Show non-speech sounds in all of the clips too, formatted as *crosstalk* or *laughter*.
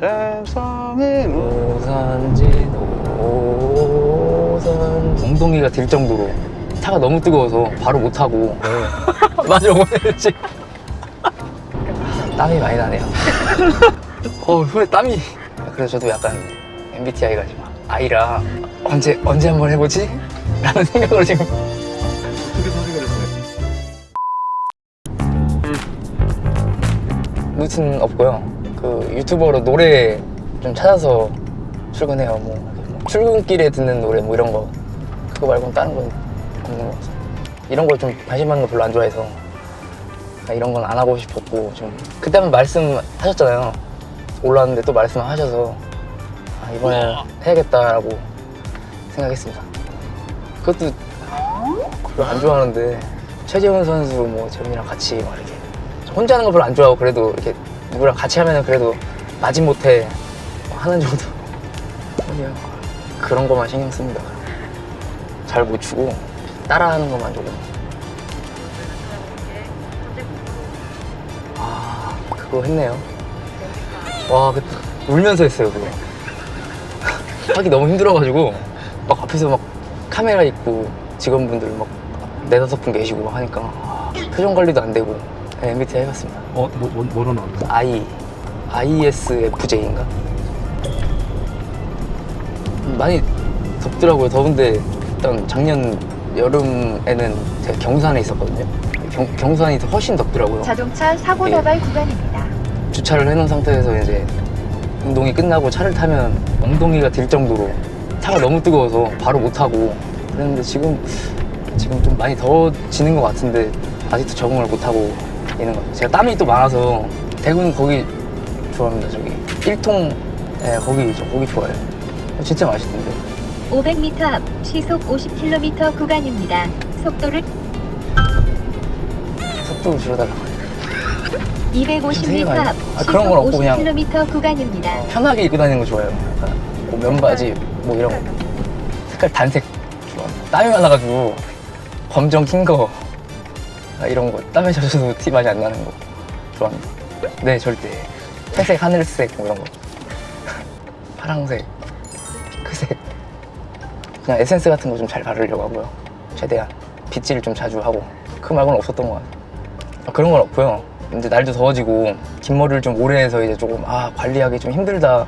잼성의 오산진 오산 엉덩이가 들 정도로. 차가 너무 뜨거워서 바로 못 타고. 맞아 오늘지. 땀이 많이 나네요. 어 손에 땀이. 그래서 저도 약간 MBTI가 지금 아이라 언제 언제 한번 해보지? 라는 생각으로 지금. 어떻게 선택을 했어요? 루트는 없고요. 그 유튜버로 노래 좀 찾아서 출근해요. 뭐, 뭐 출근길에 듣는 노래 뭐 이런 거 그거 말고는 다른 건 없는 것 같아요. 이런 걸 좀 관심 받는 거 별로 안 좋아해서 아, 이런 건 안 하고 싶었고 좀 그때 한번 말씀하셨잖아요. 올라왔는데 또 말씀하셔서 아, 이번에 해야겠다라고 생각했습니다. 그것도 별로 안 좋아하는데 최재훈 선수 뭐 재훈이랑 같이 막 이렇게 저 혼자 하는 거 별로 안 좋아하고 그래도 이렇게 누구랑 같이 하면은 그래도 마지못해 하는 정도. 그냥 그런 것만 신경 씁니다. 잘 못 추고 따라하는 것만 조금. 아 그거 했네요. 와 그때 울면서 했어요 그거. *laughs* 하기 너무 힘들어가지고 막 앞에서 막 카메라 있고 직원분들 막 네다섯 분 계시고 막 하니까 아, 표정 관리도 안 되고 네, MBTI 해봤습니다 어, 뭐, 뭐, 뭐로 나왔나요? I ISFJ인가? 많이 덥더라고요. 더운데 일단 작년 여름에는 제가 경산에 있었거든요. 경, 경산이 더 훨씬 덥더라고요. 자동차 사고 예. 나발 구간입니다. 주차를 해놓은 상태에서 이제 운동이 끝나고 차를 타면 엉덩이가 들 정도로 차가 너무 뜨거워서 바로 못 타고 그랬는데 지금 지금 좀 많이 더워지는 것 같은데 아직도 적응을 못 하고 있는 것 같아요. 제가 땀이 또 많아서 대구는 거기 좋아합니다. 저기 1통 예, 거기 저 거기 좋아해요. 진짜 맛있던데. 500m 앞 시속 50km 구간입니다. 속도를 속도를 줄여달라고. 되게 250m 많이- 앞 아, 그런 건 없고 그냥- 50km 구간입니다. 편하게 입고 다니는 거 좋아해요. 약간 뭐 면바지 뭐 이런 거. 색깔 단색 좋아합니다. 땀이 많아가지고 검정 흰 거. 아, 이런 거 땀에 젖어도 티 많이 안 나는 거 좋아합니다. 네 절대 회색, 하늘색 뭐 이런 거 *laughs* 파랑색, 핑크색 그냥 에센스 같은 거 좀 잘 바르려고 하고요. 최대한 빗질 좀 자주 하고 그 말고는 없었던 것 같아요. 아, 그런 건 없고요. 이제 날도 더워지고 긴 머리를 좀 오래 해서 이제 조금 아 관리하기 좀 힘들다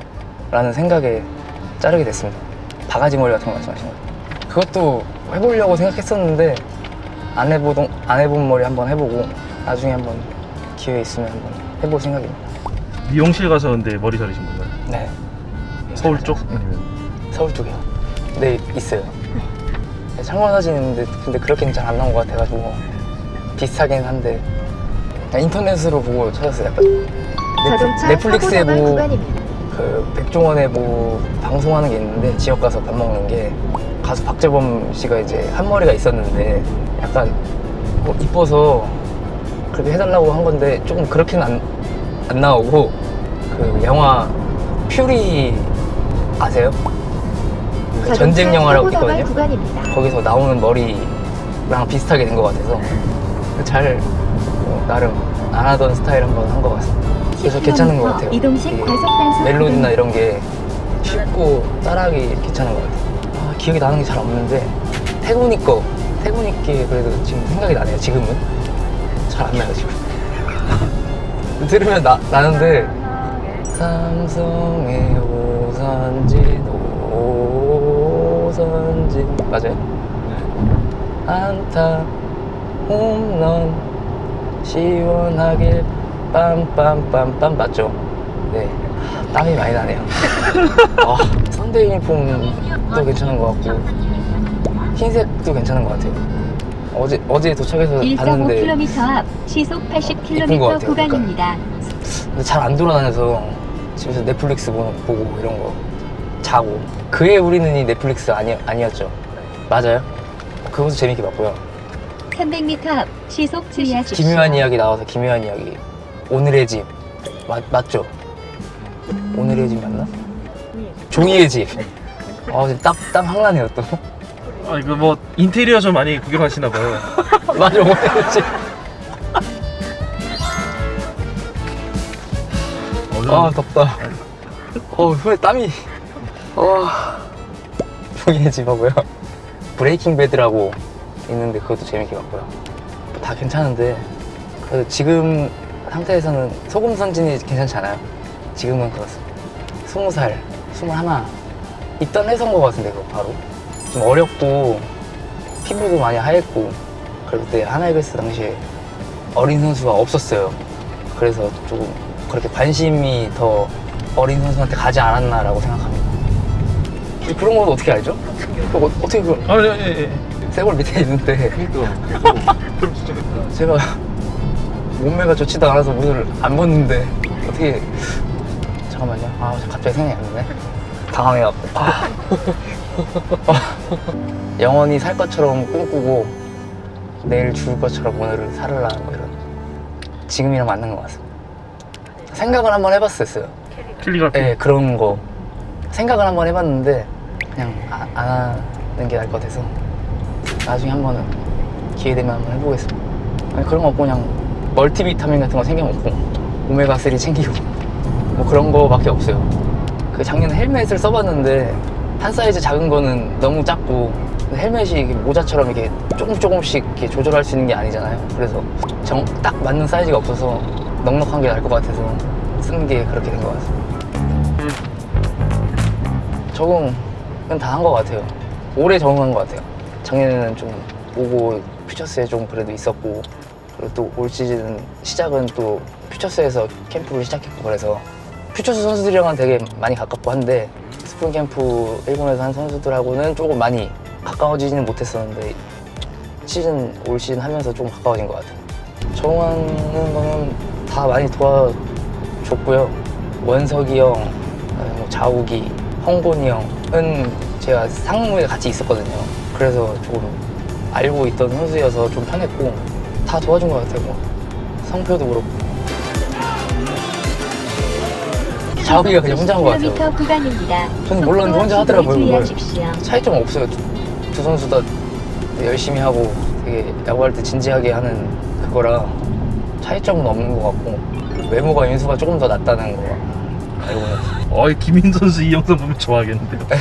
라는 생각에 자르게 됐습니다. 바가지 머리 같은 거 말씀하신 거죠. 그것도 해보려고 생각했었는데 안 해보던 안 해본 머리 한번 해보고 나중에 한번 기회 있으면 한번 해볼 생각입니다. 미용실 가서 근데 머리 자르신 건가요? 네. 서울 쪽? 아니면 서울 쪽이요. 네 있어요. 네, 창원 사진 있는데 근데 그렇게는 잘 안 나온 것 같아가지고 비슷하긴 한데 인터넷으로 보고 찾았어요. 약간 넷플, 넷플릭스에 뭐. 그 백종원의 뭐 방송하는 게 있는데 지역 가서 밥 먹는 게 가수 박재범 씨가 이제 한 머리가 있었는데 약간 뭐 이뻐서 그렇게 해달라고 한 건데 조금 그렇게는 안, 안 나오고 그 영화 퓨리 아세요? 그 전쟁 영화라고 있거든요. 구간입니다. 거기서 나오는 머리랑 비슷하게 된 것 같아서 잘 뭐, 나름 안 하던 스타일 한번 한 것 같습니다. 그래서 괜찮은 것 같아요. 이동식 이게 과속 단속 멜로디나. 이런 게 쉽고 따라하기 괜찮은 것 같아요. 아, 기억이 나는 게 잘 없는데 태군이 거 태군이 게 그래도 지금 생각이 나네요. 지금은 잘 안 나요 지금. *laughs* 들으면 나, 나는데 삼성의 오선진 오선진 맞아요? 안타 홈런 시원하게 빰빰빰빰 맞죠? 네 땀이 많이 나네요 *laughs* 아, 선대 유니폼도 괜찮은 것 같고 흰색도 괜찮은 것 같아요 어제 어제 도착해서 봤는데 1.5km 앞 시속 이쁜 것 80km 같아요, 구간입니다. 잘안 돌아다녀서 집에서 넷플릭스 보- 보고 이런 거 자고 그의 우리는 이 넷플릭스 아니, 아니었죠 맞아요? 그것도 재밌게 봤고요 300m 앞 시속 주의하십시오. 기묘한 이야기 나와서 기묘한 이야기 오늘의 집 맞, 맞죠? 오늘의 집 맞나? 종이의 집 아, 지금 땀, 땀 확나네요 또 아 이거 뭐 인테리어 좀 많이 구경하시나 봐요. *laughs* 집 얼른 아 덥다. 어 손에 땀이. 어. 종이의 집 하고요. 브레이킹 배드라고 있는데 그것도 재밌게 봤고요. 다 괜찮은데 지금 상태에서는 소금 선진이 괜찮지 않아요? 지금은 그렇습니다. 스무 살 스물하나 있던 해서인 것 같은데 그거 바로 좀 어렵고 피부도 많이 하얗고 그리고 그때 하나이글스 당시에 어린 선수가 없었어요. 그래서 조금 그렇게 관심이 더 어린 선수한테 가지 않았나라고 생각합니다. 그런 건 어떻게 알죠? 그거 어, 어떻게 그 아, 예, 예, 예. 세골 밑에 있는데. 제가 몸매가 좋지도 않아서 옷을 안 벗는데 어떻게 잠깐만요. 아 갑자기 생각이 안 나네. 당황해갖고. 아. *laughs* 영원히 살 것처럼 꿈꾸고 내일 죽을 것처럼 오늘을 살으라 뭐 이런 지금이랑 맞는 것 같습니다 생각을 한번 해봤었어요 킬리그라피. 네, 그런 거 생각을 한번 해봤는데 그냥 아- 안 하는 게 나을 것 같아서 나중에 한 번은 기회 되면 한번 해보겠습니다. 아니, 그런 거 없고 그냥 멀티비타민 같은 거 챙겨 먹고 오메가 3 챙기고 뭐 그런 거밖에 없어요. 그 작년에 헬멧을 써봤는데 한 사이즈 작은 거는 너무 작고 헬멧이 이게 모자처럼 이렇게 조금 조금씩 이렇게 조절할 수 있는 게 아니잖아요. 그래서 정, 딱 맞는 사이즈가 없어서 넉넉한 게 나을 것 같아서 쓰는 게 그렇게 된 것 같습니다. 적응은 다 한 것 같아요. 올해 적응한 것 같아요. 작년에는 좀 오고 퓨처스에 좀 그래도 있었고 그리고 또 올 시즌 시작은 또 퓨처스에서 캠프를 시작했고 그래서 퓨처스 선수들이랑은 되게 많이 가깝고 한데 스프링 캠프 일본에서 한 선수들하고는 조금 많이 가까워지지는 못했었는데 시즌 올 시즌 하면서 좀 가까워진 것 같아요. 적응하는 거는 다 많이 도와줬고요. 원석이 형, 뭐 자욱이, 홍곤이 형은 제가 상무에 같이 있었거든요. 그래서 조금 알고 있던 선수여서 좀 편했고 다 도와준 것 같아요. 뭐 성표도 그렇고 자욱이가 그냥 혼자 한 것 같아요. 10km 구간입니다. 저는 몰랐는데 혼자 하더라고요, 그걸. 차이점 없어요. 두, 두 선수 다 열심히 하고 되게 야구할 때 진지하게 하는 그거라 차이점은 없는 것 같고 외모가 윤수가 조금 더 낫다는 거 알고 있어요. 어, 김민 선수 이 영상 보면 좋아하겠는데요. *laughs*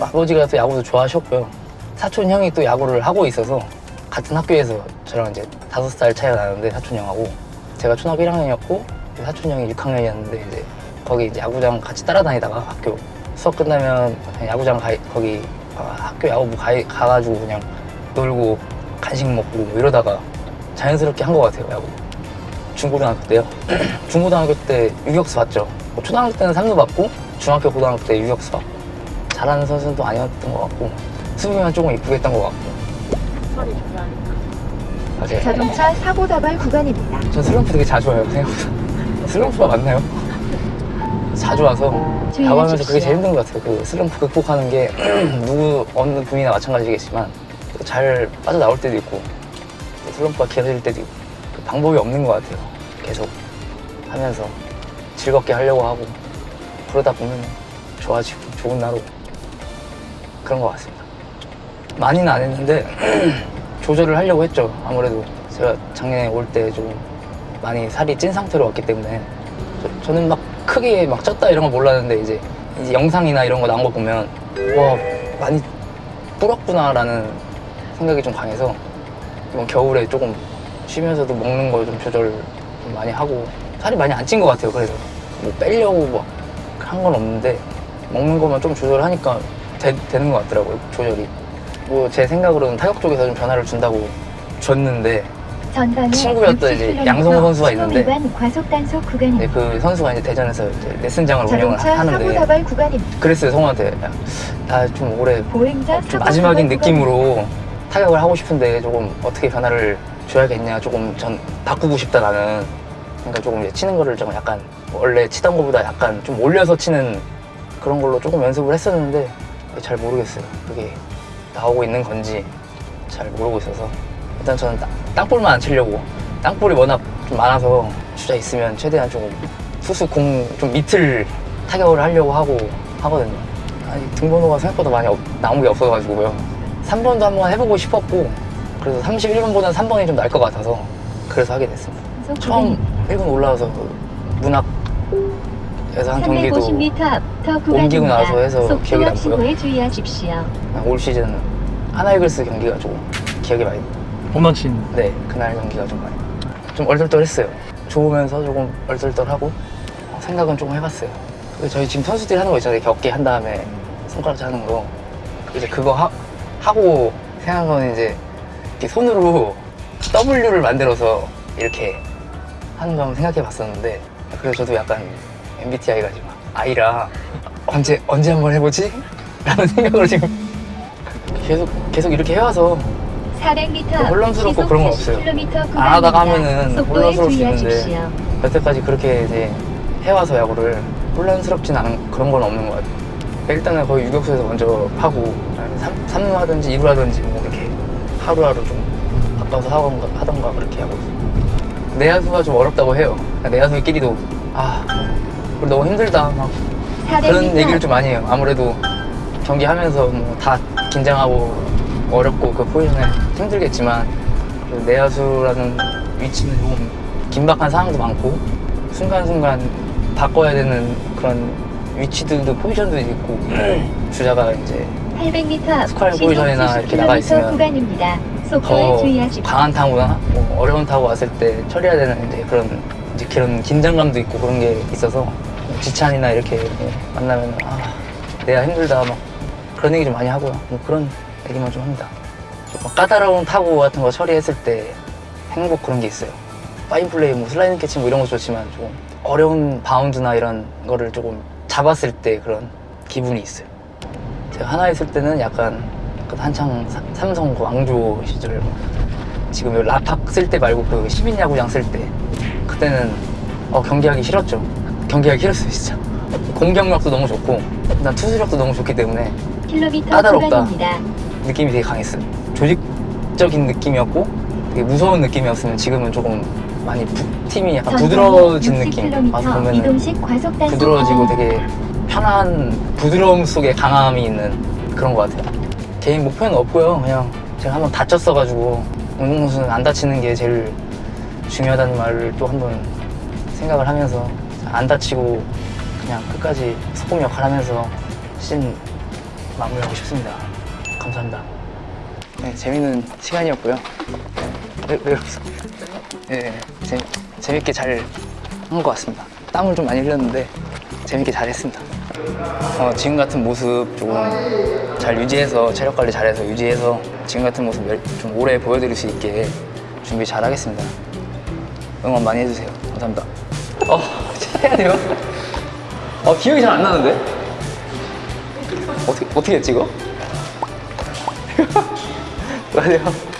아버지가 또 야구도 좋아하셨고요. 사촌 형이 또 야구를 하고 있어서 같은 학교에서 저랑 이제 다섯 살 차이가 나는데 사촌 형하고 제가 초등학교 1학년이었고 사촌 형이 6학년이었는데 이제 거기 이제 야구장 같이 따라다니다가 학교 수업 끝나면 야구장 가 거기 아, 학교 야구부 가, 가가지고 그냥 놀고 간식 먹고 뭐 이러다가 자연스럽게 한 것 같아요 야구. 중고등학교 때요. *clears throat* 중고등학교 때 유격수 봤죠. 뭐 초등학교 때는 3루 받고 중학교 고등학교 때 유격수 받고 잘하는 선수는 또 아니었던 것 같고 수비만 조금 이쁘게 했던 것 같고 맞아요 자동차 사고 다발 구간입니다. 전 슬럼프 되게 자주 와요 생각보다 슬럼프가 맞나요? 자주 와서 야구하면서 그게 제일 힘든 것 같아요. 그 슬럼프 극복하는 게 *clears throat* 누구 어느 분이나 마찬가지겠지만 또잘 빠져나올 때도 있고 또 슬럼프가 길어질 때도 있고 그 방법이 없는 것 같아요. 계속 하면서 즐겁게 하려고 하고 그러다 보면 좋아지고 좋은 나로 그런 것 같습니다. 많이는 안 했는데 *clears throat* 조절을 하려고 했죠. 아무래도 제가 작년에 올 때 좀 많이 살이 찐 상태로 왔기 때문에 저, 는막 크게 막 쪘다 이런 거 몰랐는데 이제, 이제 영상이나 이런 거 나온 거 보면 와 많이 불었구나 라는 생각이 좀 강해서 이번 겨울에 조금 쉬면서도 먹는 거좀 조절 좀 많이 하고 살이 많이 안 찐 것 같아요 그래서. 뭐 빼려고 막 한 건 없는데 먹는 것만 좀 조절하니까 되, 되는 것 같더라고요 조절이. 뭐 제 생각으로는 타격 쪽에서 좀 변화를 준다고 줬는데 친구였던 이제 60km 양성호 선수가 있는데 구간입니다. 그 선수가 이제 대전에서 이제 레슨장을 운영을 하는데. 그랬어요 성우한테. 나좀 올해 좀 마지막인 느낌으로 타격을 하고 싶은데 조금 어떻게 변화를 줘야겠냐 조금 전 바꾸고 싶다 나는. 그러니까 조금 이제 치는 거를 좀 약간 원래 치던 것보다 약간 좀 올려서 치는 그런 걸로 조금 연습을 했었는데 잘 모르겠어요. 그게 나오고 있는 건지 잘 모르고 있어서 일단 저는 땅- 땅볼만 안 치려고 땅볼이 워낙 좀 많아서 주자 있으면 최대한 조금 투수 공 좀 밑을 타격을 하려고 하고 하거든요 아니 등번호가 생각보다 많이 없- 나온 게 없어가지고요 3번도 한번 해보고 싶었고 그래서 31번보다는 3번이 좀 나을 것 같아서 그래서 하게 됐습니다 처음 구간입니다. 1군 올라와서 그 문학 한 경기도 350m 앞터 구간입니다. 옮기고 나서 해서 기억이 남고요. 주의하십시오. 올 시즌 하나이글스 경기가 조금 기억이 많이 홈런 친. 네 그날 경기가 좀 많이 좀 얼떨떨했어요 좋으면서 조금 얼떨떨하고 어, 생각은 조금 해봤어요 저희 지금 선수들이 하는 거 있잖아요 격게 한 다음에 손가락질 하는 거 이제 그거 하, 하고 생각한 건 이제 이렇게 손으로 W를 만들어서 이렇게 하는 거 한번 생각해 봤었는데 그래서 저도 약간 MBTI가 지금 아이라 언제 언제 한번 해보지? *laughs* 라는 생각으로 지금 계속 계속 이렇게 해와서 400m 뭐 혼란스럽고 그런 건 없어요. 안 하다가 하면은 혼란스러울 수 있는데. 여태까지 그렇게 이제 해와서 야구를 혼란스럽진 않은 그런 건 없는 것 같아요. 일단은 거의 유격수에서 먼저 하고 3, 루 하든지 2루 하든지 뭐 이렇게 하루하루 좀 바꿔서 하던가, 하던가 그렇게 하고 있어요. 내야수가 좀 어렵다고 해요. 내야수끼리도 아 우리 너무 힘들다 막 400m 그런 얘기를 좀 많이 해요. 아무래도 경기하면서 뭐 다 긴장하고 어렵고 그 포지션에 힘들겠지만 그 내야수라는 위치는 좀 긴박한 상황도 많고 순간순간 바꿔야 되는 그런 위치들도 포지션도 있고 주자가 이제 800m 앞 스퀘어 시속 포지션이나 이렇게 나가 70km 있으면 구간입니다. 더 주의하십시오. 강한 타구나 뭐 어려운 타구 왔을 때 처리해야 되는 이제 그런 이제 그런 긴장감도 있고 그런 게 있어서 지찬이나 이렇게 뭐 만나면 아 내가 힘들다 막 그런 얘기 좀 많이 하고요 뭐 그런 얘기만 좀 합니다 조금 까다로운 타구 같은 거 처리했을 때 행복 그런 게 있어요 파인 플레이 뭐 슬라이딩 캐치 뭐 이런 것도 좋지만 조금 어려운 바운드나 이런 거를 조금 잡았을 때 그런 기분이 있어요 제가 하나 있을 때는 약간 그 한창 사- 삼성 그 왕조 시절 뭐 지금 요 라팍 쓸 때 말고 그 시민 야구장 쓸 때 그때는 어, 경기하기 싫었죠. 경기하기 싫었어요 진짜. 공격력도 너무 좋고 난 투수력도 너무 좋기 때문에 까다롭다. 느낌이 되게 강했어요. 조직적인 느낌이었고 되게 무서운 느낌이었으면 지금은 조금 많이 부- 팀이 약간 부드러워진 느낌. 와서 단속 부드러워지고 되게 편한 부드러움 속에 강함이 있는 그런 것 같아요. 개인 목표는 없고요. 그냥 제가 한번 다쳤어가지고 운동선수는 안 다치는 게 제일 중요하다는 말을 또 한번 생각을 하면서 안 다치고 그냥 끝까지 소금 역할 하면서 시즌 마무리하고 싶습니다. 감사합니다. 네, 재밌는 시간이었고요. 왜, 왜 웃어? 네, 재, 재밌게 잘 한 것 같습니다. 땀을 좀 많이 흘렸는데 재밌게 잘 했습니다. 어, 지금 같은 모습 조금 잘 유지해서 체력 관리 잘해서 유지해서 지금 같은 모습 열- 좀 오래 보여드릴 수 있게 준비 잘 하겠습니다. 응원 많이 해주세요. 감사합니다. 어, *laughs* 해야 돼요? 어, 기억이 잘 안 나는데? 어떻게, 어떻게 했지, 이거? *laughs* 안녕하세요.